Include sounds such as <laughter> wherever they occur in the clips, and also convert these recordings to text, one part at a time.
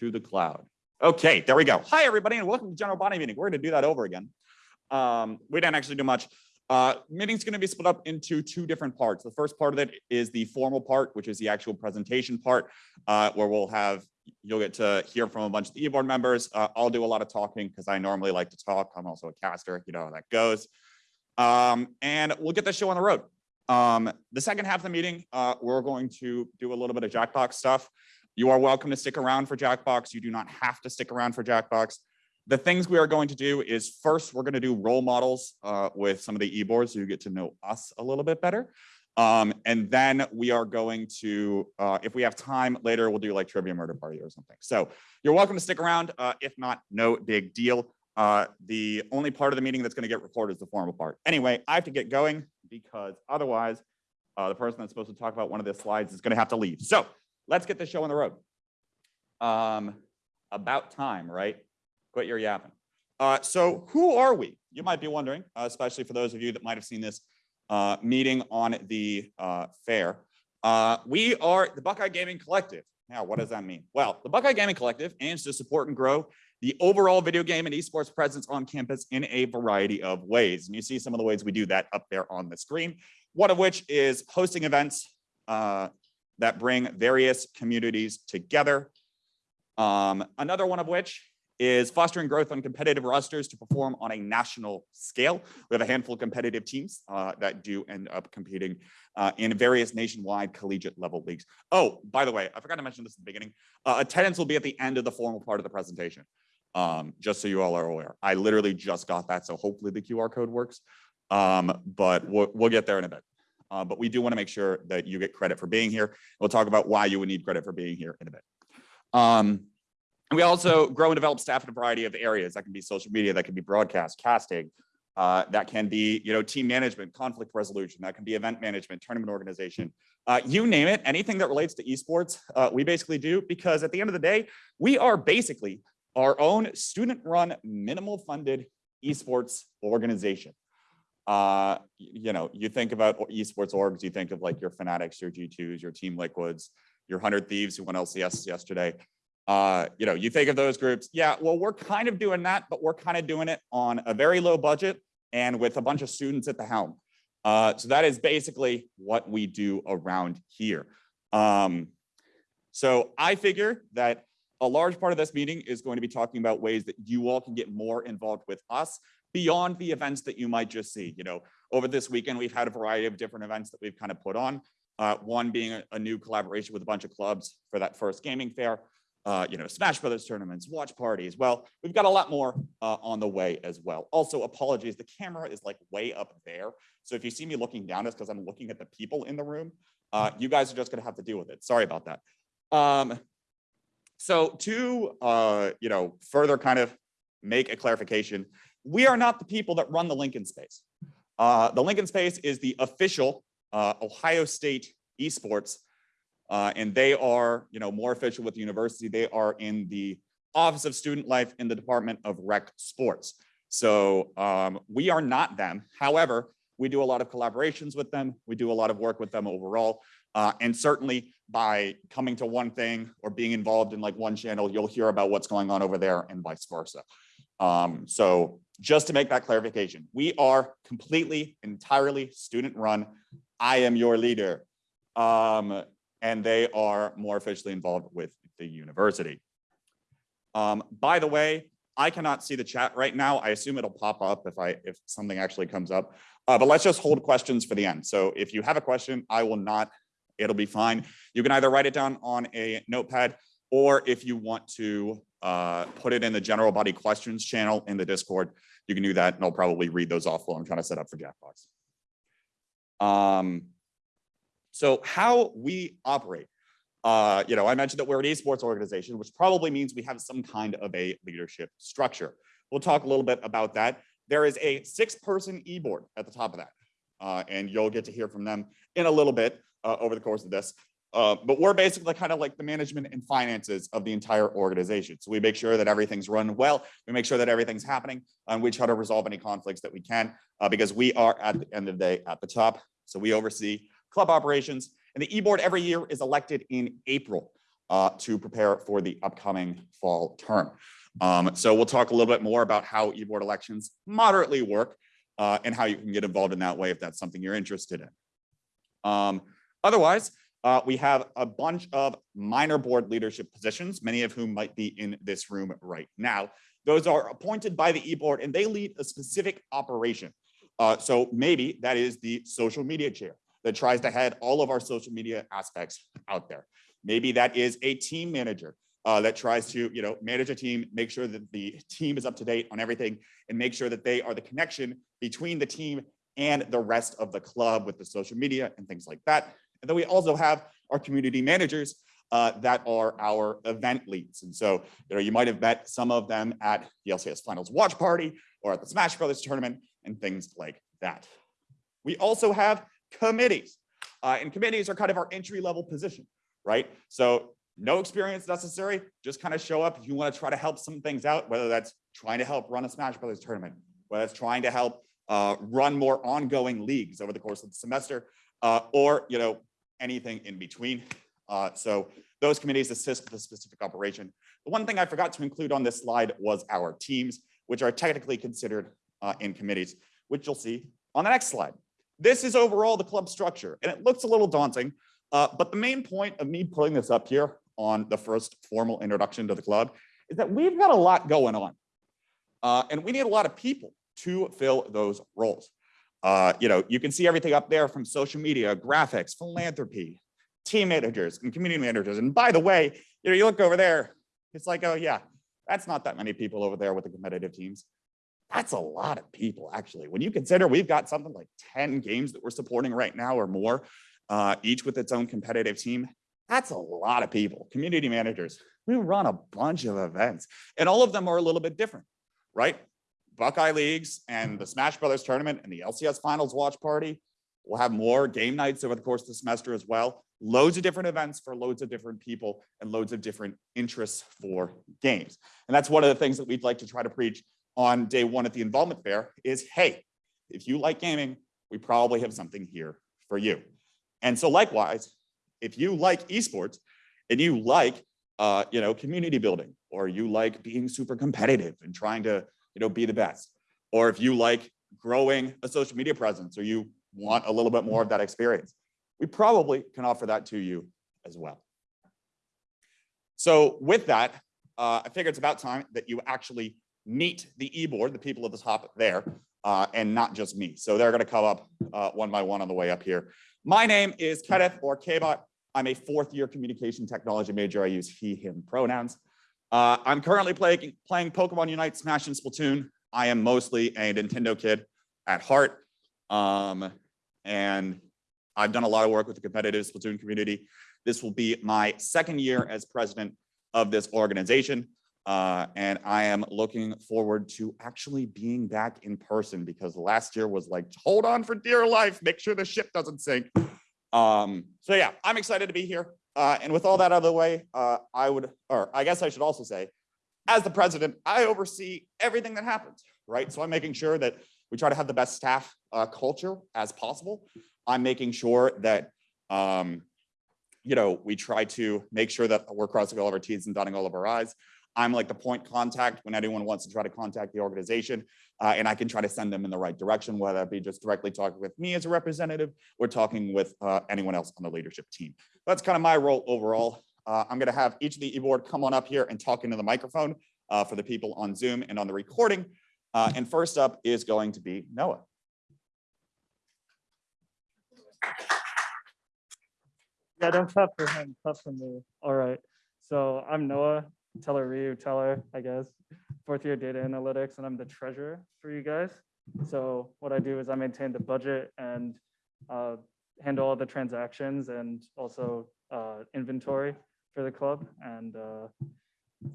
to the cloud. Okay, there we go. Hi, everybody, and welcome to general body meeting. We're going to do that over again. Um, we didn't actually do much. Uh, meeting's going to be split up into two different parts. The first part of it is the formal part, which is the actual presentation part, uh, where we'll have you'll get to hear from a bunch of the e-board members. Uh, I'll do a lot of talking because I normally like to talk. I'm also a caster. You know how that goes. Um, and we'll get the show on the road. Um, the second half of the meeting, uh, we're going to do a little bit of Jackbox stuff. You are welcome to stick around for Jackbox. You do not have to stick around for Jackbox. The things we are going to do is first, we're going to do role models uh, with some of the e-boards so you get to know us a little bit better. Um, and then we are going to, uh, if we have time later, we'll do like trivia murder party or something. So you're welcome to stick around. Uh, if not, no big deal. Uh, the only part of the meeting that's going to get recorded is the formal part. Anyway, I have to get going because otherwise uh, the person that's supposed to talk about one of the slides is going to have to leave. So let's get the show on the road. Um, about time, right? Quit your yapping. Uh, so who are we? You might be wondering, uh, especially for those of you that might have seen this uh, meeting on the uh, fair. Uh, we are the Buckeye Gaming Collective. Now, what does that mean? Well, the Buckeye Gaming Collective aims to support and grow the overall video game and esports presence on campus in a variety of ways. And you see some of the ways we do that up there on the screen, one of which is hosting events uh, that bring various communities together. Um, another one of which is fostering growth on competitive rosters to perform on a national scale. We have a handful of competitive teams uh, that do end up competing uh, in various nationwide collegiate level leagues. Oh, by the way, I forgot to mention this at the beginning. Uh, attendance will be at the end of the formal part of the presentation um, just so you all are aware. I literally just got that, so hopefully the QR code works, um, but we'll, we'll get there in a bit. Uh, but we do want to make sure that you get credit for being here. We'll talk about why you would need credit for being here in a bit. Um, we also grow and develop staff in a variety of areas. That can be social media, that can be broadcast, casting, uh, that can be you know team management, conflict resolution, that can be event management, tournament organization, uh, you name it, anything that relates to esports, uh, we basically do because at the end of the day, we are basically our own student-run, minimal-funded esports organization. Uh, you know, you think about esports orgs, you think of like your Fnatics, your G2s, your Team Liquids, your 100 Thieves who won LCS yesterday. Uh, you know, you think of those groups. Yeah, well, we're kind of doing that, but we're kind of doing it on a very low budget and with a bunch of students at the helm. Uh, so that is basically what we do around here. Um, so I figure that a large part of this meeting is going to be talking about ways that you all can get more involved with us beyond the events that you might just see. You know, over this weekend, we've had a variety of different events that we've kind of put on. Uh, one being a, a, new collaboration with a bunch of clubs for that first gaming fair. Uh, you know, Smash Brothers tournaments, watch parties. Well, we've got a lot more uh, on the way as well. Also, apologies, the camera is like way up there. So if you see me looking down, it's because I'm looking at the people in the room. Uh, you guys are just gonna have to deal with it. Sorry about that. Um, so to, uh, you know, further kind of make a clarification, we are not the people that run the Lincoln space. Uh, the Lincoln space is the official uh, Ohio State esports, uh, and they are, you know, more official with the university. They are in the Office of Student Life in the Department of Rec Sports. So um, we are not them. However, we do a lot of collaborations with them. We do a lot of work with them overall. Uh, and certainly by coming to one thing or being involved in like one channel, you'll hear about what's going on over there and vice versa. Um, so just to make that clarification, we are completely, entirely student run. I am your leader. Um, and they are more officially involved with the university. Um, by the way, I cannot see the chat right now. I assume it'll pop up if I if something actually comes up. Uh, but let's just hold questions for the end. So if you have a question, I will not it'll be fine. You can either write it down on a notepad or if you want to uh, put it in the general body questions channel in the Discord, you can do that and I'll probably read those off while I'm trying to set up for Jackbox. Um, so how we operate. Uh, you know, I mentioned that we're an esports organization, which probably means we have some kind of a leadership structure. We'll talk a little bit about that. There is a six person e-board at the top of that, uh, and you'll get to hear from them in a little bit uh, over the course of this. Uh, but we're basically kind of like the management and finances of the entire organization. So we make sure that everything's run well. We make sure that everything's happening and we try to resolve any conflicts that we can uh, because we are at the end of the day at the top. So we oversee club operations and the e-board every year is elected in April. uh, to prepare for the upcoming fall term. Um, so we'll talk a little bit more about how e-board elections moderately work uh, and how you can get involved in that way if that's something you're interested in. Um, otherwise, uh, we have a bunch of minor board leadership positions, many of whom might be in this room right now. Those are appointed by the e-board and they lead a specific operation. Uh, so maybe that is the social media chair that tries to head all of our social media aspects out there. Maybe that is a team manager uh, that tries to, you know, manage a team, make sure that the team is up to date on everything and make sure that they are the connection between the team and the rest of the club with the social media and things like that. And then we also have our community managers uh, that are our event leads. And so, you know, you might have met some of them at the LCS Finals watch party or at the Smash Brothers tournament and things like that. We also have committees. Uh, and committees are kind of our entry level position, right? So no experience necessary, just kind of show up if you want to try to help some things out, whether that's trying to help run a Smash Brothers tournament, whether it's trying to help uh, run more ongoing leagues over the course of the semester, uh, or you know anything in between. Uh, so those committees assist with the specific operation. The one thing I forgot to include on this slide was our teams, which are technically considered uh, in committees, which you'll see on the next slide. This is overall the club structure, and it looks a little daunting, uh, but the main point of me putting this up here on the first formal introduction to the club is that we've got a lot going on. Uh, and we need a lot of people to fill those roles. Uh, you know, you can see everything up there from social media, graphics, philanthropy, team managers and community managers. And by the way, you know, you look over there, it's like, oh yeah, that's not that many people over there with the competitive teams. That's a lot of people, actually. When you consider we've got something like 10 games that we're supporting right now or more, uh, each with its own competitive team, that's a lot of people. Community managers, we run a bunch of events and all of them are a little bit different, right? Buckeye Leagues and the Smash Brothers tournament and the LCS Finals watch party. We'll have more game nights over the course of the semester as well. Loads of different events for loads of different people and loads of different interests for games. And that's one of the things that we'd like to try to preach on day one at the involvement fair is, hey, if you like gaming, we probably have something here for you. And so likewise, if you like esports and you like, uh, you know, community building, or you like being super competitive and trying to, you know, be the best, or if you like growing a social media presence, or you want a little bit more of that experience, we probably can offer that to you as well. So with that, uh, I figure it's about time that you actually meet the e-board, the people at the top there, uh, and not just me. So they're going to come up uh, one by one on the way up here. My name is Kenneth or Kbot. I'm a fourth year communication technology major. I use he, him pronouns. Uh, I'm currently playing, playing Pokemon Unite, Smash, and Splatoon. I am mostly a Nintendo kid at heart. Um, and I've done a lot of work with the competitive Splatoon community. This will be my second year as president of this organization. Uh, and I am looking forward to actually being back in person because last year was like, hold on for dear life, make sure the ship doesn't sink. Um, so yeah, I'm excited to be here. Uh, and with all that out of the way, uh, I would, or I guess I should also say, as the president, I oversee everything that happens, right? So I'm making sure that we try to have the best staff uh, culture as possible. I'm making sure that, um, you know, we try to make sure that we're crossing all of our T's and dotting all of our I's. I'm like the point contact when anyone wants to try to contact the organization uh, and I can try to send them in the right direction, whether it be just directly talking with me as a representative or talking with uh, anyone else on the leadership team. That's kind of my role overall. Uh, I'm gonna have each of the e-board come on up here and talk into the microphone uh, for the people on Zoom and on the recording. Uh, and first up is going to be Noah. Yeah, don't clap for him, clap for me. All right. So I'm Noah, Teller Ryu, Teller, I guess, fourth year data analytics, and I'm the treasurer for you guys. So what I do is I maintain the budget and uh, handle all the transactions and also uh, inventory for the club. And uh,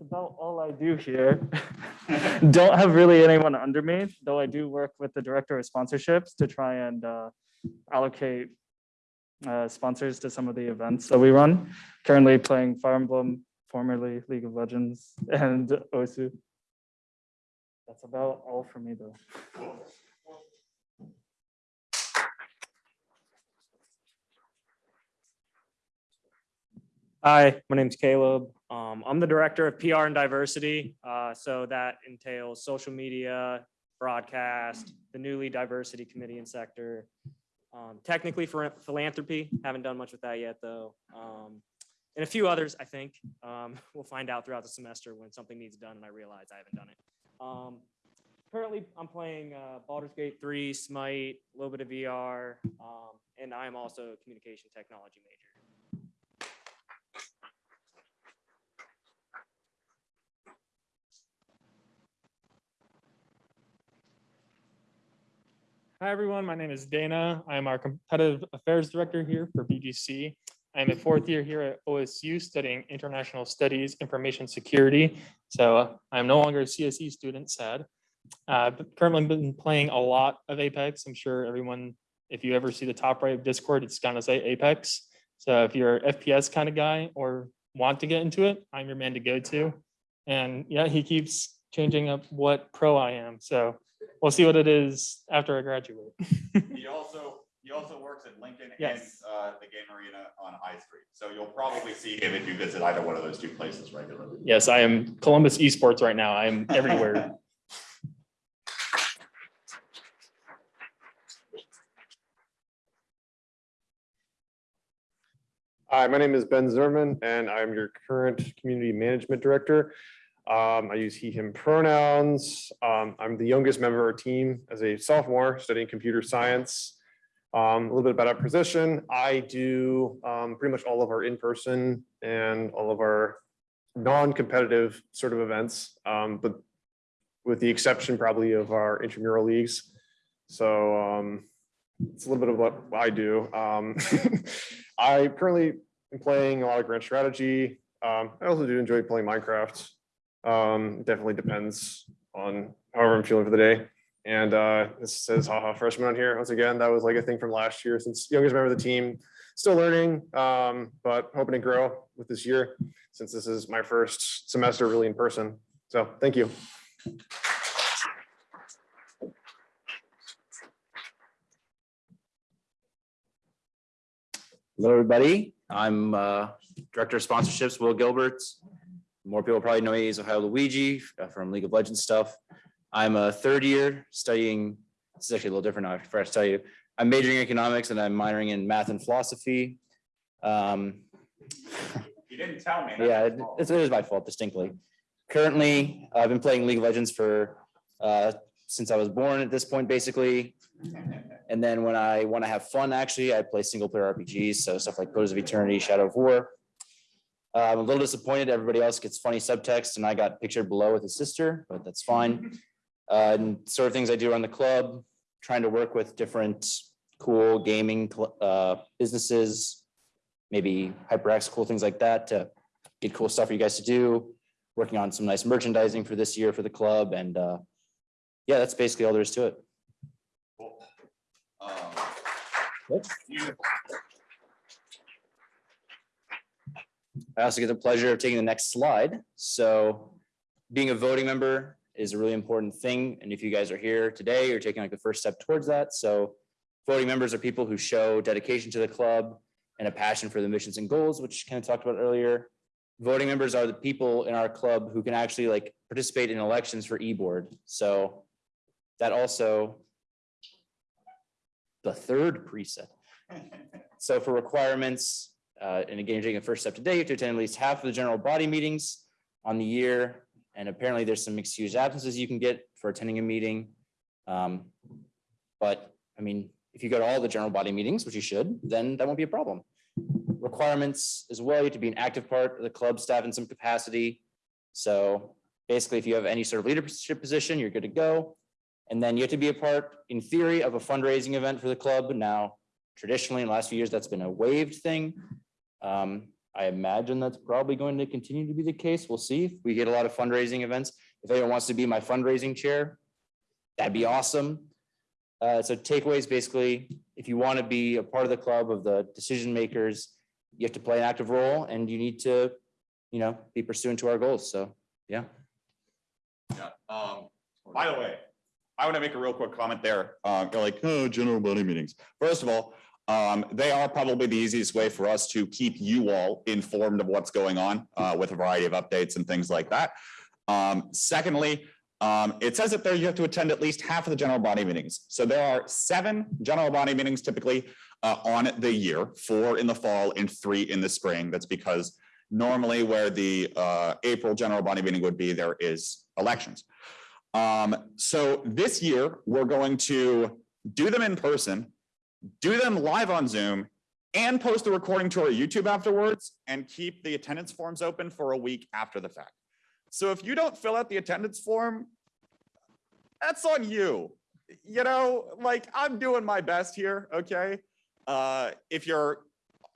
about all I do here. <laughs> Don't have really anyone under me, though I do work with the director of sponsorships to try and uh, allocate uh, sponsors to some of the events that we run. Currently playing Fire Emblem, formerly League of Legends, <laughs> and Osu. That's about all for me, though. Hi, my name's Caleb. Um, I'm the Director of PR and Diversity. Uh, so that entails social media, broadcast, the newly diversity committee and sector. Um, technically for philanthropy, haven't done much with that yet, though. Um, and a few others, I think. Um, <laughs> we'll find out throughout the semester when something needs done and I realize I haven't done it. Um, currently, I'm playing uh, Baldur's Gate 3, Smite, a little bit of VR, um, and I'm also a communication technology major. Hi, everyone. My name is Dana. I'm our competitive affairs director here for BGC. I'm a fourth year here at OSU studying international studies, information security. So uh, I'm no longer a CSE student, sad. Uh, but currently been playing a lot of Apex. I'm sure everyone, if you ever see the top right of Discord, it's gonna say Apex. So if you're a FPS kind of guy or want to get into it, I'm your man to go to. And yeah, he keeps changing up what pro I am. So we'll see what it is after I graduate. <laughs> He also, he also works at Lincoln and, uh, the game arena on High Street. So you'll probably see him if you visit either one of those two places regularly. Yes, I am Columbus esports right now. I am everywhere. <laughs> Hi, my name is Ben Zerman, and I'm your current community management director. Um, I use he, him pronouns. Um, I'm the youngest member of our team as a sophomore studying computer science. Um, a little bit about our position. I do, um, pretty much all of our in-person and all of our non-competitive sort of events, um, but with the exception probably of our intramural leagues. So, um, it's a little bit of what I do. Um, <laughs> I currently am playing a lot of grand strategy. Um, I also do enjoy playing Minecraft. Definitely depends on however I'm feeling for the day. And uh, this says haha freshman on here. Once again, that was like a thing from last year since youngest member of the team, still learning, um, but hoping to grow with this year since this is my first semester really in person. So thank you. Hello, everybody. I'm uh, Director of Sponsorships, Will Gilbert. More people probably know me as Ohio Luigi uh, from League of Legends stuff. I'm a third year studying, this is actually a little different now, I forgot to tell you. I'm majoring in economics and I'm minoring in math and philosophy. Um, <laughs> You didn't tell me. yeah, it- it's- it is my fault distinctly. Currently, I've been playing League of Legends for, uh, since I was born at this point, basically. <laughs> And then when I want to have fun, actually, I play single player RPGs, so stuff like Pillars of Eternity, Shadow of War. Uh, I'm a little disappointed. Everybody else gets funny subtext and I got pictured below with his sister, but that's fine. <laughs> Uh, and sort of things I do around the club, trying to work with different cool gaming uh, businesses, maybe HyperX, cool things like that to get cool stuff for you guys to do. Working on some nice merchandising for this year for the club and uh, yeah, that's basically all there is to it. Cool. Um, I also get the pleasure of taking the next slide. So being a voting member is a really important thing. And if you guys are here today, you're taking like the first step towards that. So voting members are people who show dedication to the club and a passion for the missions and goals, which kind of talked about earlier. Voting members are the people in our club who can actually like participate in elections for e-board. So that also the third preset. So for requirements, uh, and again, you're taking the first step today, you have to attend at least half of the general body meetings on the year. And apparently there's some excused absences you can get for attending a meeting. Um, But I mean, if you go to all the general body meetings, which you should, then that won't be a problem. Requirements as well, you have to be an active part of the club staff in some capacity. So basically, if you have any sort of leadership position, you're good to go. And then you have to be a part, in theory, of a fundraising event for the club. Now, traditionally, in the last few years, that's been a waived thing. Um, I imagine that's probably going to continue to be the case. We'll see. If we get a lot of fundraising events. If anyone wants to be my fundraising chair, that'd be awesome. Uh, so takeaways, basically, if you want to be a part of the club of the decision makers, you have to play an active role and you need to, you know, be pursuant to our goals. So, yeah. Yeah, um, by the way, I want to make a real quick comment there. Uh, like, oh, general body meetings. First of all, Um, they are probably the easiest way for us to keep you all informed of what's going on uh, with a variety of updates and things like that. Um, secondly, um, it says that there you have to attend at least half of the general body meetings. So there are seven general body meetings typically uh, on the year, four in the fall and three in the spring. That's because normally where the uh, April general body meeting would be, there is elections. Um, so this year, we're going to do them in person, do them live on Zoom, and post the recording to our YouTube afterwards, and keep the attendance forms open for a week after the fact. So if you don't fill out the attendance form, that's on you. You know, like I'm doing my best here, okay? Uh, if you're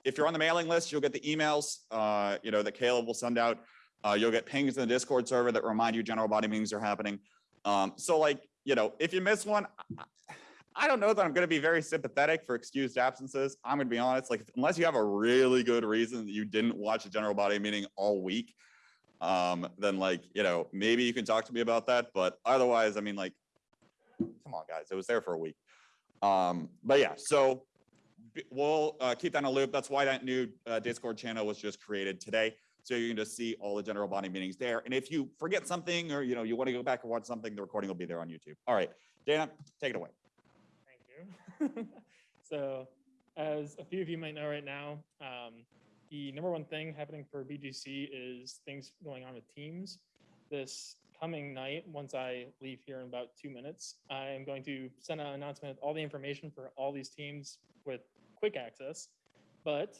if you're on the mailing list, you'll get the emails, uh, you know, that Caleb will send out. Uh, you'll get pings in the Discord server that remind you general body meetings are happening. Um, so like, you know, if you miss one, I- don't know that I'm going to be very sympathetic for excused absences. I'm going to be honest, like unless you have a really good reason that you didn't watch a general body meeting all week, um, then like, you know, maybe you can talk to me about that. But otherwise, I mean, like, come on, guys, it was there for a week. Um, but yeah, so we'll uh, keep that in a loop. That's why that new uh, Discord channel was just created today. So you can just see all the general body meetings there. And if you forget something or, you know, you want to go back and watch something, the recording will be there on YouTube. All right, Dana, take it away. <laughs> So as a few of you might know right now, um, the number one thing happening for BGC is things going on with teams. This coming night, once I leave here in about two minutes, I am going to send an announcement with all the information for all these teams with quick access. But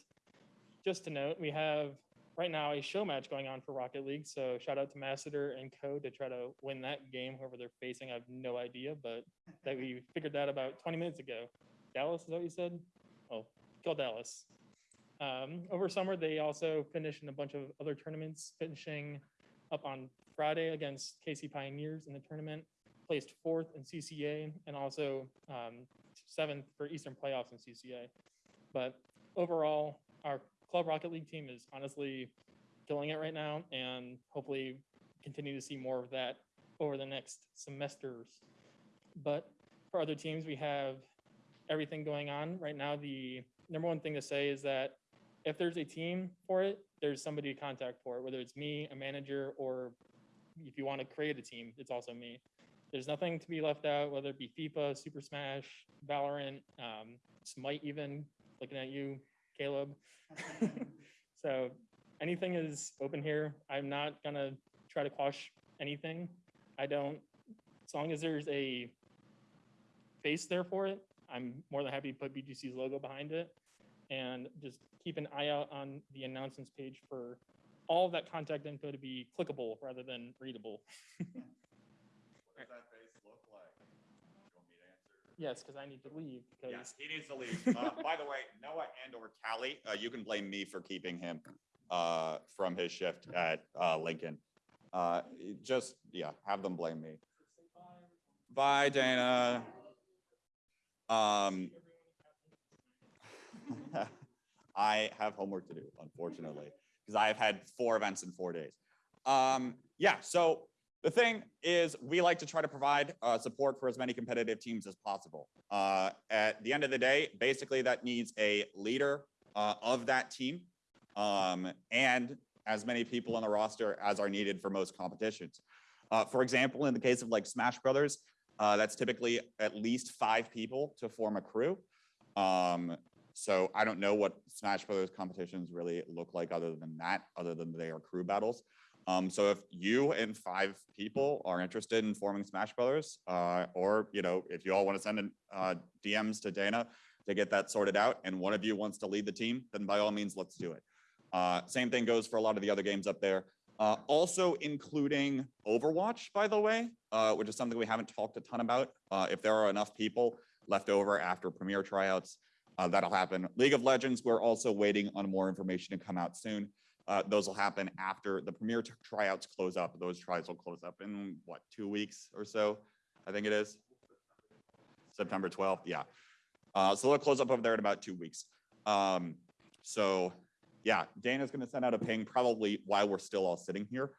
just to note, we have right now a show match going on for Rocket League. So shout out to Masseter and Co to try to win that game, whoever they're facing. I have no idea, but that we <laughs> figured that about 20 minutes ago. Dallas, is that what you said? Oh, kill Dallas. Um, over summer, they also finished in a bunch of other tournaments, finishing up on Friday against KC Pioneers in the tournament, placed fourth in CCA, and also um, seventh for Eastern playoffs in CCA. But overall, our Club Rocket League team is honestly killing it right now, and hopefully continue to see more of that over the next semesters. But for other teams, we have everything going on right now. The number one thing to say is that if there's a team for it, there's somebody to contact for it, whether it's me, a manager, or if you want to create a team, it's also me. There's nothing to be left out, whether it be FIFA, Super Smash, Valorant, um, Smite even, looking at you, Caleb. <laughs> so anything is open here. I'm not gonna try to quash anything. I don't, as long as there's a face there for it, I'm more than happy to put BGC's logo behind it. And just keep an eye out on the announcements page for all that contact info to be clickable rather than readable. <laughs> What does that face look like? You want me to answer? Yes, because I need to leave because Yes, he needs to leave. Uh, <laughs> by the way, Noah and or Callie, uh, you can blame me for keeping him, uh, from his shift at, uh, Lincoln. Uh, just, yeah, have them blame me. Bye, Dana. Um, <laughs> I have homework to do, unfortunately, because I have had four events in four days. Um, yeah, so the thing is, we like to try to provide uh, support for as many competitive teams as possible. Uh, at the end of the day, basically that needs a leader uh, of that team um, and as many people on the roster as are needed for most competitions. Uh, for example, in the case of like Smash Brothers, uh, that's typically at least five people to form a crew. Um, so I don't know what Smash Brothers competitions really look like other than that, other than they are crew battles. Um, so if you and five people are interested in forming Smash Brothers, uh, or you know, if you all want to send in uh, DMs to Dana to get that sorted out, and one of you wants to lead the team, then by all means, let's do it. Uh, same thing goes for a lot of the other games up there. Uh, also including Overwatch, by the way, uh, which is something we haven't talked a ton about. Uh, if there are enough people left over after Premier tryouts, that'll happen. League of Legends, we're also waiting on more information to come out soon. Uh, those will happen after the Premier tryouts close up. Those tries will close up in what, two weeks or so? I think it is. September 12th, yeah. Uh, so they'll close up over there in about two weeks. Um, so yeah, Dana's gonna send out a ping probably while we're still all sitting here.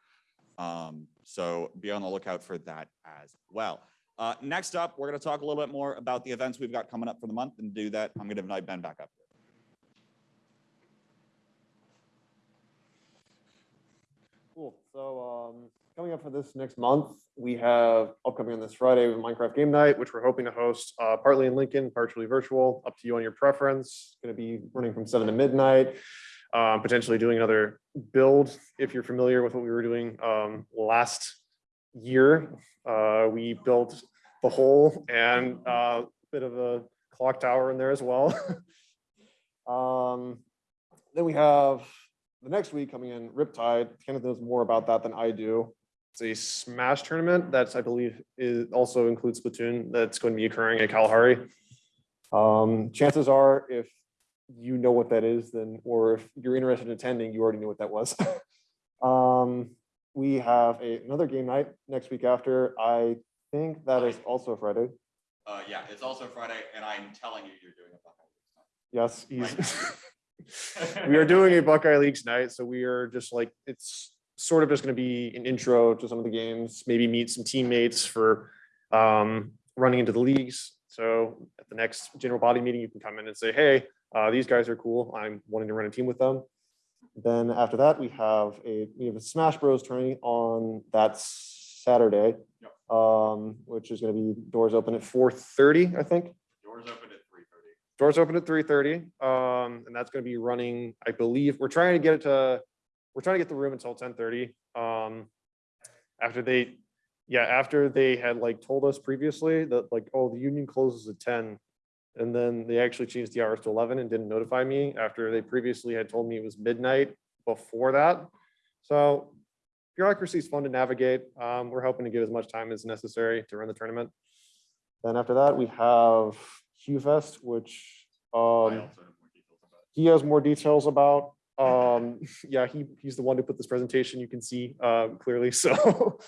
Um, so be on the lookout for that as well. Uh, next up, we're going to talk a little bit more about the events we've got coming up for the month and do that. I'm going to invite Ben back up. Cool. So um, coming up for this next month, we have upcoming on this Friday with Minecraft Game Night, which we're hoping to host uh, partly in Lincoln, partially virtual, up to you on your preference. Going to be running from seven to midnight. Um, potentially doing another build if you're familiar with what we were doing um, last year. Uh, we built the hole and a bit of a clock tower in there as well. <laughs> um, then we have the next week coming in, Riptide. Kenneth knows more about that than I do. It's a Smash tournament that's, I believe, is also includes Splatoon. That's going to be occurring at Kalahari. Um, chances are, if you know what that is, then, or if you're interested in attending, you already knew what that was. <laughs> um, we have a, another game night next week after. I think that is also Friday. Uh, yeah, it's also Friday, and I'm telling you, you're doing a Yes, he's. <laughs> we are doing a Buckeye Leagues night, so we are just like, it's sort of just gonna be an intro to some of the games, maybe meet some teammates for um, running into the leagues. So at the next general body meeting, you can come in and say, hey, uh, these guys are cool. I'm wanting to run a team with them. Then after that, we have a, we have a Smash Bros tourney on that Saturday. Um, which is gonna be doors open at four thirty, I think. Doors open at three thirty. Doors open at three thirty, um, and that's gonna be running, I believe, we're trying to get it to, we're trying to get the room until ten thirty. Um, after they, yeah, after they had like told us previously that like, oh, the union closes at ten. And then they actually changed the hours to eleven and didn't notify me after they previously had told me it was midnight before that. So bureaucracy is fun to navigate. Um, we're hoping to give as much time as necessary to run the tournament. Then after that, we have Q Fest, which um, he has more details about. Um, <laughs> yeah, he, he's the one who put this presentation, you can see uh, clearly, <laughs> so.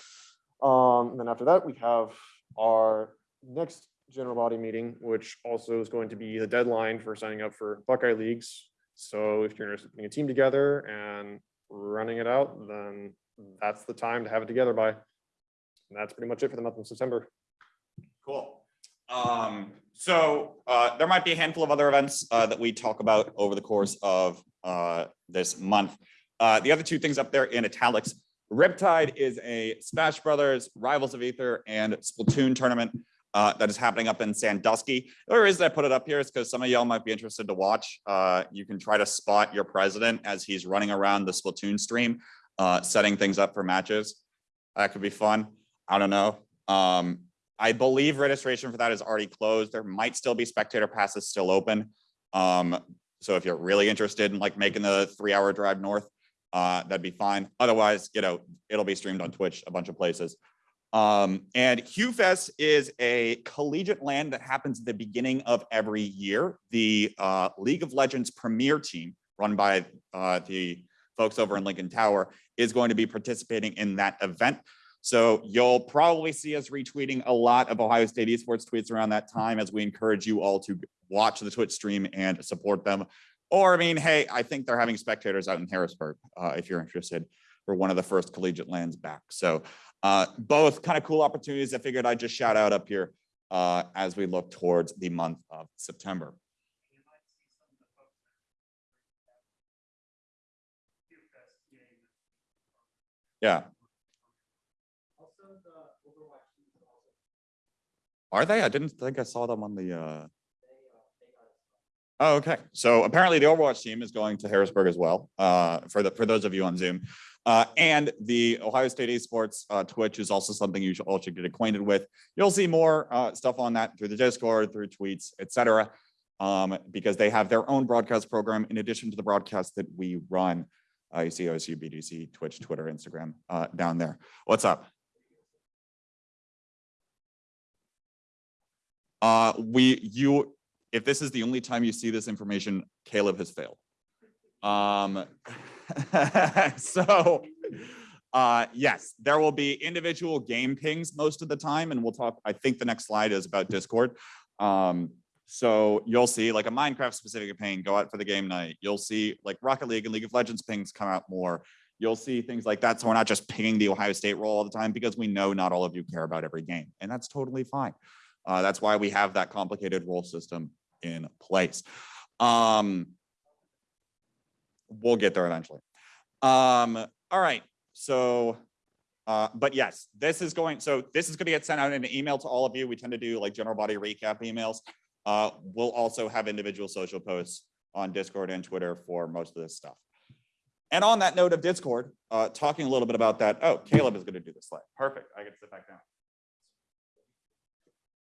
Um, and then after that, we have our next general body meeting, which also is going to be the deadline for signing up for Buckeye Leagues. So if you're interested in putting a team together and running it out, then that's the time to have it together by. And that's pretty much it for the month of September. Cool. Um, so, uh, there might be a handful of other events, uh, that we talk about over the course of, uh, this month. Uh, the other two things up there in italics, Riptide is a Smash Brothers, Rivals of Aether and Splatoon tournament, uh, that is happening up in Sandusky. The reason I put it up here is because some of y'all might be interested to watch. Uh, you can try to spot your president as he's running around the Splatoon stream, uh, setting things up for matches. That could be fun. I don't know. Um, I believe registration for that is already closed. There might still be spectator passes still open. Um, so if you're really interested in like making the three hour drive north, uh, that'd be fine. Otherwise, you know, it'll be streamed on Twitch, a bunch of places. Um, and HughFest is a collegiate LAN that happens at the beginning of every year. The uh, League of Legends premier team run by uh, the folks over in Lincoln Tower is going to be participating in that event. So you'll probably see us retweeting a lot of Ohio State esports tweets around that time as we encourage you all to watch the Twitch stream and support them. Or I mean, hey, I think they're having spectators out in Harrisburg, uh, if you're interested, for one of the first collegiate LANs back. So uh, both kind of cool opportunities. I figured I'd just shout out up here uh, as we look towards the month of September. Yeah. Are they? I didn't think I saw them on the, uh. Oh, okay. So apparently the Overwatch team is going to Harrisburg as well, uh, for the, for those of you on Zoom. Uh, and the Ohio State Esports, uh, Twitch is also something you should all should get acquainted with. You'll see more, uh, stuff on that through the Discord, through tweets, etc. Um, because they have their own broadcast program in addition to the broadcast that we run. Uh, you see OSU, BGC, Twitch, Twitter, Instagram, uh, down there. What's up? Uh, we, you, if this is the only time you see this information, Caleb has failed. Um, <laughs> so, uh, yes, there will be individual game pings most of the time, and we'll talk, I think the next slide is about Discord. Um, so you'll see like a Minecraft specific ping go out for the game night. You'll see like Rocket League and League of Legends pings come out more. You'll see things like that. So we're not just pinging the Ohio State role all the time because we know not all of you care about every game, and that's totally fine. Uh, that's why we have that complicated role system in place. Um, we'll get there eventually. Um, all right, so, uh, but yes, this is going, so this is gonna get sent out in an email to all of you. We tend to do like general body recap emails. Uh, we'll also have individual social posts on Discord and Twitter for most of this stuff. And on that note of Discord, uh, talking a little bit about that. Oh, Caleb is gonna do the slide. Perfect. I to sit back down.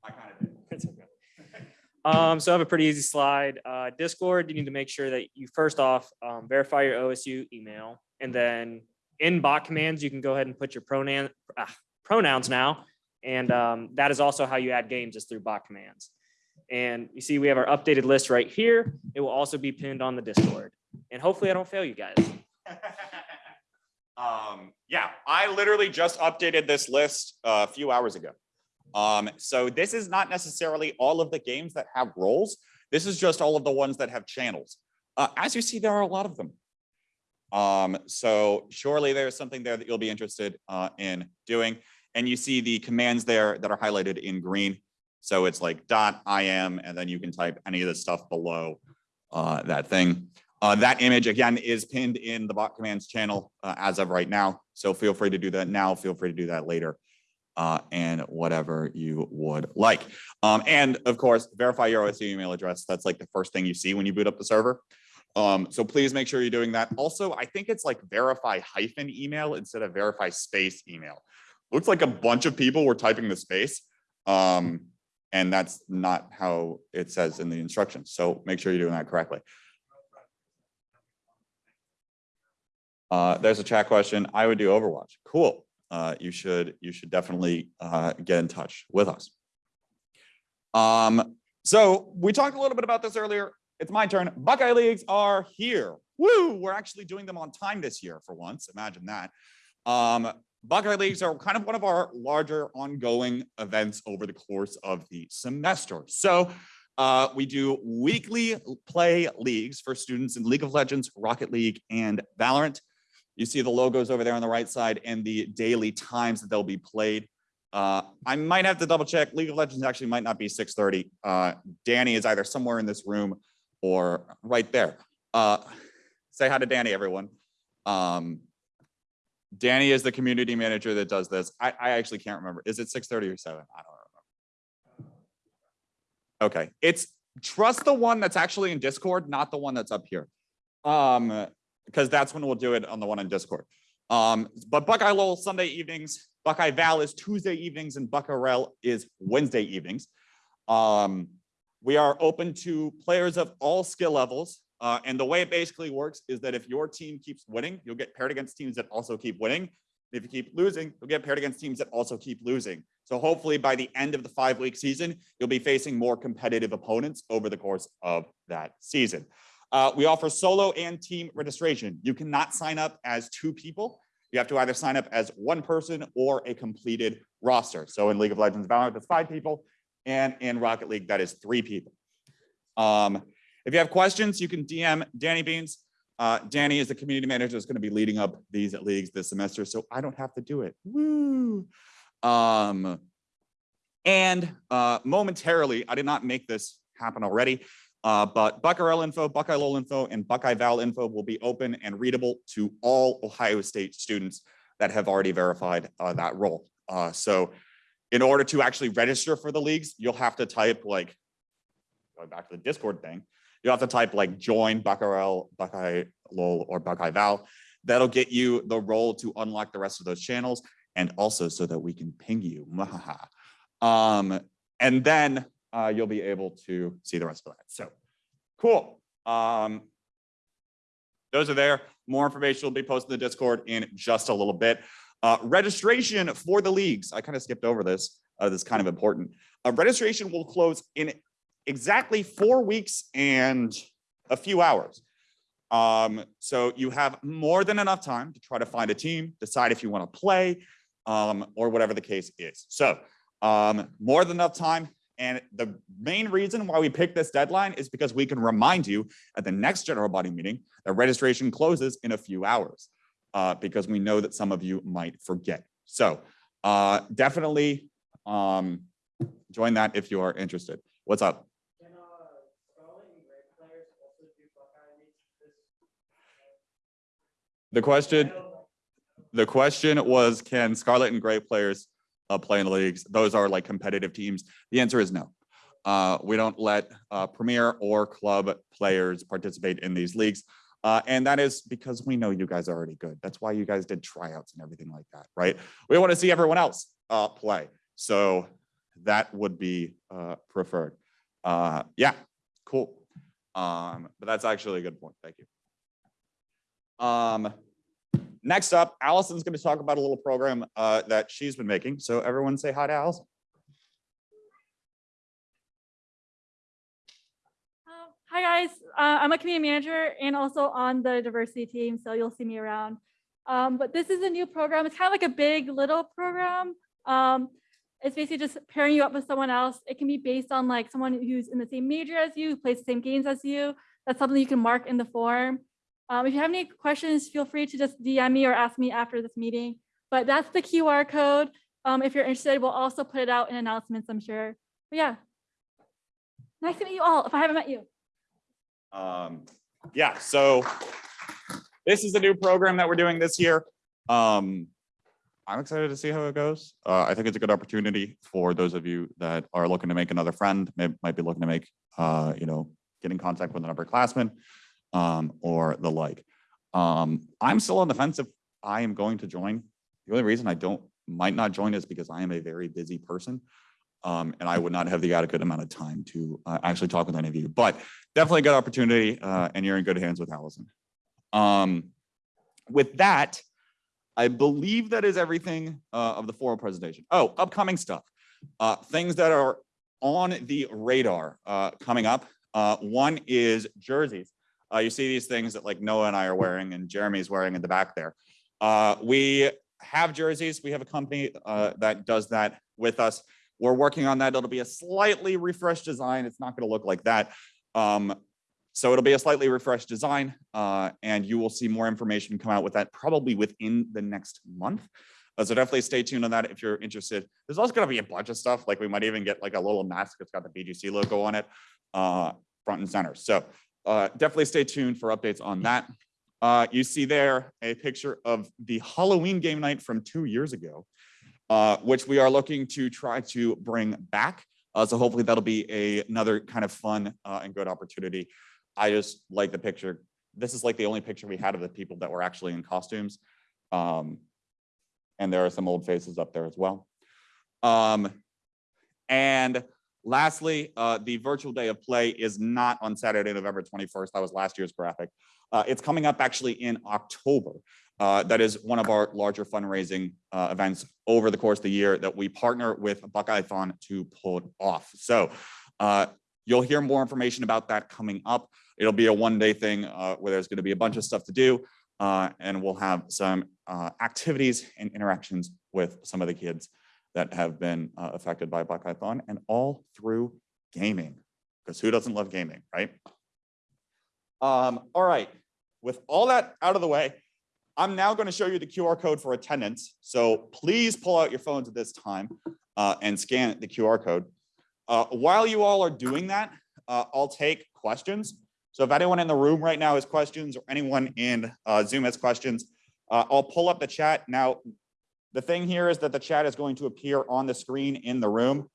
I kind of did. <laughs> It's okay. Um, so I have a pretty easy slide. Uh, Discord, you need to make sure that you first off, um, verify your OSU email. And then in bot commands, you can go ahead and put your pronoun, ah, pronouns now. And, um, that is also how you add games is through bot commands. And you see, we have our updated list right here. It will also be pinned on the Discord. And hopefully I don't fail you guys. <laughs> Um, yeah, I literally just updated this list uh, a few hours ago. Um, so this is not necessarily all of the games that have roles. This is just all of the ones that have channels. Uh, as you see, there are a lot of them. Um, so surely there's something there that you'll be interested uh, in doing. And you see the commands there that are highlighted in green. So it's like dot IM, and then you can type any of the stuff below uh, that thing. Uh, that image again is pinned in the bot commands channel uh, as of right now. So feel free to do that now. Feel free to do that later. Uh, and whatever you would like. Um, and of course, verify your OSU email address. That's like the first thing you see when you boot up the server. Um, so please make sure you're doing that. Also, I think it's like verify hyphen email instead of verify space email. Looks like a bunch of people were typing the space. Um, and that's not how it says in the instructions. So make sure you're doing that correctly. Uh, there's a chat question. I would do Overwatch. Cool. Uh, you should you should definitely uh, get in touch with us. Um, so we talked a little bit about this earlier. It's my turn. Buckeye leagues are here. Woo! We're actually doing them on time this year for once. Imagine that. Um, Buckeye leagues are kind of one of our larger ongoing events over the course of the semester. So uh, we do weekly play leagues for students in League of Legends, Rocket League, and Valorant. You see the logos over there on the right side and the daily times that they'll be played. Uh, I might have to double check. League of Legends actually might not be 6:30. Uh, Danny is either somewhere in this room or right there. Uh, say hi to Danny, everyone. Um, Danny is the community manager that does this. I, I actually can't remember. Is it 6:30 or 7? I don't remember. Okay, it's trust the one that's actually in Discord, not the one that's up here. Um, because that's when we'll do it on the one on Discord. Um, but Buckeye LoL Sunday evenings, Buckeye Val is Tuesday evenings, and Buckeye Rel is Wednesday evenings. Um, we are open to players of all skill levels. Uh, and the way it basically works is that if your team keeps winning, you'll get paired against teams that also keep winning. If you keep losing, you'll get paired against teams that also keep losing. So hopefully by the end of the five week season, you'll be facing more competitive opponents over the course of that season. Uh, we offer solo and team registration. You cannot sign up as two people. You have to either sign up as one person or a completed roster. So in League of Legends Valorant, that's five people. And in Rocket League, that is three people. Um, if you have questions, you can DM Danny Beans. Uh, Danny is the community manager that's going to be leading up these leagues this semester, so I don't have to do it. Woo! Um, and uh, momentarily, I did not make this happen already. Uh, but Buckeye info, Buckeye LoL info, and Buckeye Val info will be open and readable to all Ohio State students that have already verified uh, that role. Uh, so in order to actually register for the leagues, you'll have to type like, going back to the Discord thing, you'll have to type like join Buckeye, Buckeye LoL, or Buckeye Val. That'll get you the role to unlock the rest of those channels and also so that we can ping you. <laughs> um, and then uh, you'll be able to see the rest of that. So cool. Um, those are there. More information will be posted in the Discord in just a little bit. Uh, registration for the leagues. I kind of skipped over this. Uh, this is kind of important. Uh, registration will close in exactly four weeks and a few hours. Um, so you have more than enough time to try to find a team, decide if you want to play, um, or whatever the case is. So um, more than enough time. And the main reason why we picked this deadline is because we can remind you at the next general body meeting that registration closes in a few hours. uh, because we know that some of you might forget. So uh, definitely um, join that if you are interested. What's up? The question, the question was, can Scarlet and Gray players uh, play in the leagues? Those are like competitive teams. The answer is no. Uh, we don't let uh, premier or club players participate in these leagues. Uh, and that is because we know you guys are already good. That's why you guys did tryouts and everything like that, right? We want to see everyone else uh, play. So that would be uh, preferred. Uh, yeah, cool. Um, but that's actually a good point. Thank you. Um, next up, Allison's going to talk about a little program uh, that she's been making. So everyone say hi to Allison. Um, Hi, guys. Uh, I'm a community manager and also on the diversity team, so you'll see me around. Um, But this is a new program. It's kind of like a big little program. Um, It's basically just pairing you up with someone else. It can be based on like someone who's in the same major as you, who plays the same games as you. That's something you can mark in the form. Um, If you have any questions, feel free to just DM me or ask me after this meeting. But that's the QR code. Um, If you're interested, we'll also put it out in announcements, I'm sure. But yeah. Nice to meet you all, if I haven't met you. Um, yeah, so this is a new program that we're doing this year. Um, I'm excited to see how it goes. Uh, I think it's a good opportunity for those of you that are looking to make another friend, may, might be looking to make, uh, you know, get in contact with an upperclassman, um, or the like. Um, I'm still on the fence if I am going to join. The only reason I don't, might not join is because I am a very busy person. Um, and I would not have the adequate amount of time to uh, actually talk with any of you, but definitely a good opportunity, uh, and you're in good hands with Allison. Um, with that, I believe that is everything uh, of the formal presentation. Oh, upcoming stuff. Uh, things that are on the radar uh, coming up. Uh, one is jerseys. Uh, you see these things that like Noah and I are wearing and Jeremy's wearing in the back there. Uh, we have jerseys. We have a company uh, that does that with us. We're working on that. It'll be a slightly refreshed design. It's not going to look like that. Um, so it'll be a slightly refreshed design, uh, and you will see more information come out with that probably within the next month. Uh, so definitely stay tuned on that if you're interested. There's also going to be a bunch of stuff, like we might even get like a little mask that's got the BGC logo on it, uh, front and center. So uh, definitely stay tuned for updates on that. Uh, you see there a picture of the Halloween game night from two years ago, uh, which we are looking to try to bring back. Uh, so hopefully that'll be a, another kind of fun uh, and good opportunity. I just like the picture. This is like the only picture we had of the people that were actually in costumes. Um, and there are some old faces up there as well. Um, and lastly, uh, the virtual day of play is not on Saturday, November 21st. That was last year's graphic. Uh, it's coming up actually in October. Uh, that is one of our larger fundraising uh, events over the course of the year that we partner with Buckeye-thon to pull it off. So uh, you'll hear more information about that coming up. It'll be a one-day thing uh, where there's going to be a bunch of stuff to do, and we'll have some activities and interactions with some of the kids that have been uh, affected by Black Python and all through gaming, because who doesn't love gaming, right? Um, all right, with all that out of the way, I'm now going to show you the QR code for attendance. So please pull out your phones at this time uh, and scan the QR code. Uh, while you all are doing that, uh, I'll take questions. So if anyone in the room right now has questions or anyone in uh, Zoom has questions, uh, I'll pull up the chat. Now, the thing here is that the chat is going to appear on the screen in the room.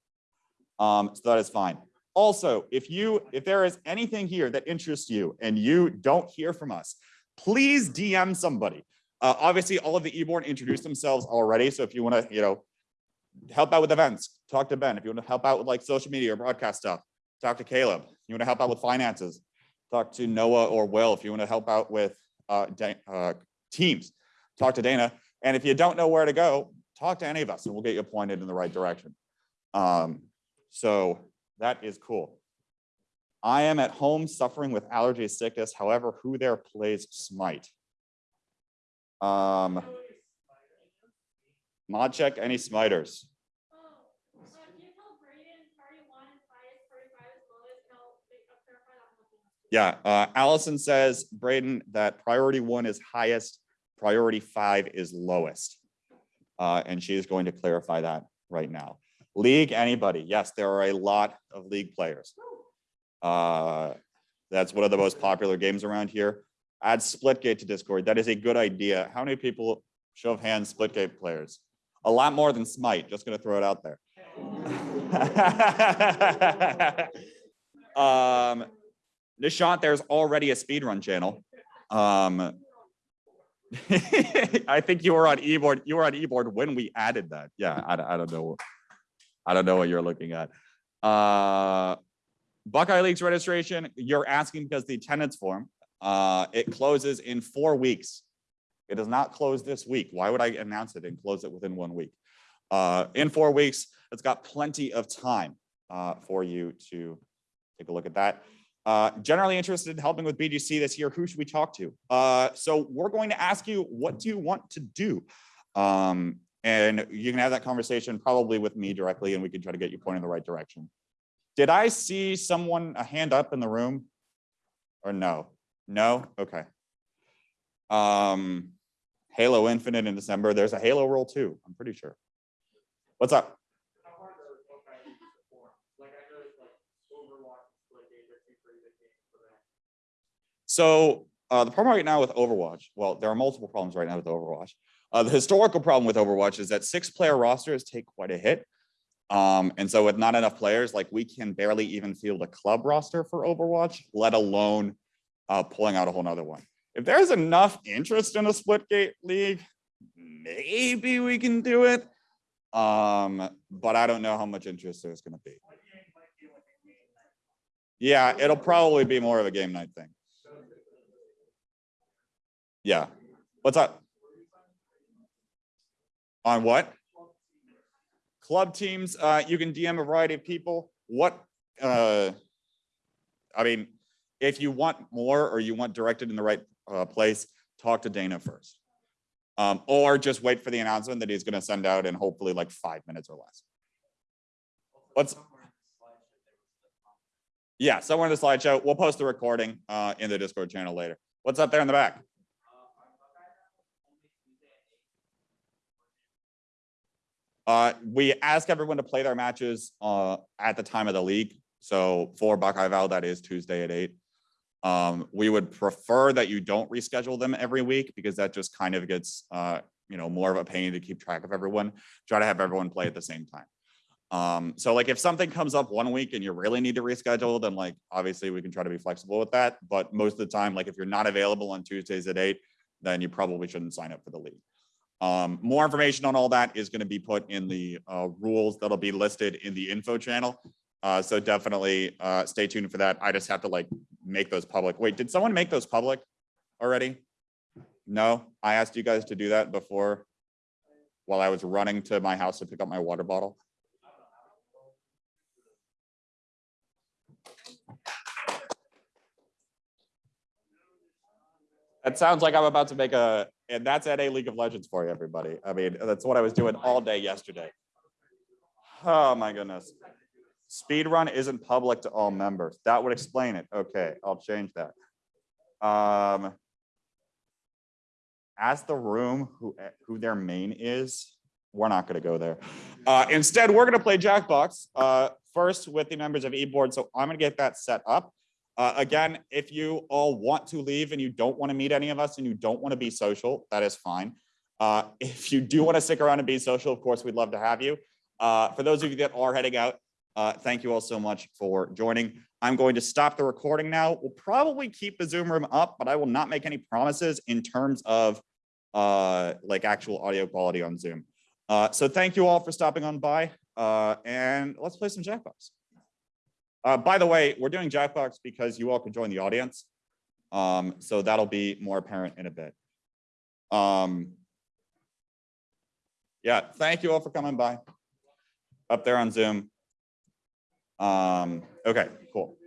Um, so that is fine. Also, if you if there is anything here that interests you and you don't hear from us, please DM somebody. Uh, obviously, all of the e-board introduced themselves already. So if you want to, you know, help out with events, talk to Ben. If you want to help out with like social media or broadcast stuff, talk to Caleb. You want to help out with finances, talk to Noah or Will. If you want to help out with uh, uh, teams, talk to Dana. And if you don't know where to go, talk to any of us and we'll get you pointed in the right direction. Um, so that is cool. I am at home suffering with allergy sickness. However, who there plays Smite? Um, mod check any Smiters. Yeah, uh, Allison says, Braden, that priority one is highest, priority five is lowest. Uh, and she is going to clarify that right now. League, anybody? Yes, there are a lot of league players. Uh, that's one of the most popular games around here. Add Splitgate to Discord. That is a good idea. How many people, show of hands, Splitgate players? A lot more than Smite, just gonna throw it out there. <laughs> Um, Nishant, there's already a speedrun channel. Um, <laughs> I think you were on e-board, you were on e-board when we added that. Yeah, I, don't- I don't know. I don't know what you're looking at. Uh, Buckeye League's registration, you're asking because the attendance form, uh, it closes in four weeks. It does not close this week. Why would I announce it and close it within one week? Uh, in four weeks, it's got plenty of time, uh, for you to take a look at that. Uh, generally interested in helping with BGC this year, who should we talk to? Uh, so we're going to ask you, what do you want to do? Um, and you can have that conversation probably with me directly and we can try to get you pointed in the right direction. Did I see someone, a hand up in the room? Or no? No? Okay. Um, Halo Infinite in December. There's a Halo role too, I'm pretty sure. What's up? So uh, the problem right now with Overwatch, well, there are multiple problems right now with Overwatch. Uh, the <laughs> historical problem with Overwatch is that six player rosters take quite a hit. Um, and so with not enough players, like we can barely even field a club roster for Overwatch, let alone uh, pulling out a whole nother one. If there's enough interest in a Splitgate league, maybe we can do it. Um, but I don't know how much interest there's gonna be. Yeah, it'll probably be more of a game night thing. Yeah. What's up? On what? Club teams, uh, you can DM a variety of people. What, uh, I mean, if you want more or you want directed in the right, uh, place, talk to Dana first. Um, or just wait for the announcement that he's gonna send out in hopefully like five minutes or less. What's? Yeah, somewhere in the slideshow. We'll post the recording, uh, in the Discord channel later. What's up there in the back? Uh, we ask everyone to play their matches, uh, at the time of the league. So for Val, that is Tuesday at eight. Um, we would prefer that you don't reschedule them every week because that just kind of gets, uh, you know, more of a pain to keep track of everyone. Try to have everyone play at the same time. Um, so like if something comes up one week and you really need to reschedule, then like, obviously we can try to be flexible with that. But most of the time, like if you're not available on Tuesdays at eight, then you probably shouldn't sign up for the league. Um, more information on all that is going to be put in the uh, rules that'll be listed in the info channel. Uh, so definitely uh, stay tuned for that. I just have to like make those public. Wait, did someone make those public already? No, I asked you guys to do that before while I was running to my house to pick up my water bottle. That sounds like I'm about to make a, and that's at a League of Legends for you, everybody. I mean, that's what I was doing all day yesterday. Oh, my goodness. Speedrun isn't public to all members. That would explain it. Okay, I'll change that. Um. Ask the room who, who their main is. We're not gonna go there. Uh, instead, we're gonna play Jackbox, uh, first with the members of e-board. So I'm gonna get that set up. Uh, again, if you all want to leave and you don't want to meet any of us and you don't want to be social, that is fine. Uh, <laughs> if you do want to stick around and be social, of course, we'd love to have you. Uh, for those of you that are heading out, uh, thank you all so much for joining. I'm going to stop the recording now. We'll probably keep the Zoom room up, but I will not make any promises in terms of uh, like actual audio quality on Zoom. Uh, so thank you all for stopping on by and let's play some Jackbox. Uh, by the way, we're doing Jackbox because you all can join the audience. Um, so that'll be more apparent in a bit. Um, yeah, thank you all for coming by up there on Zoom. Um, okay, cool.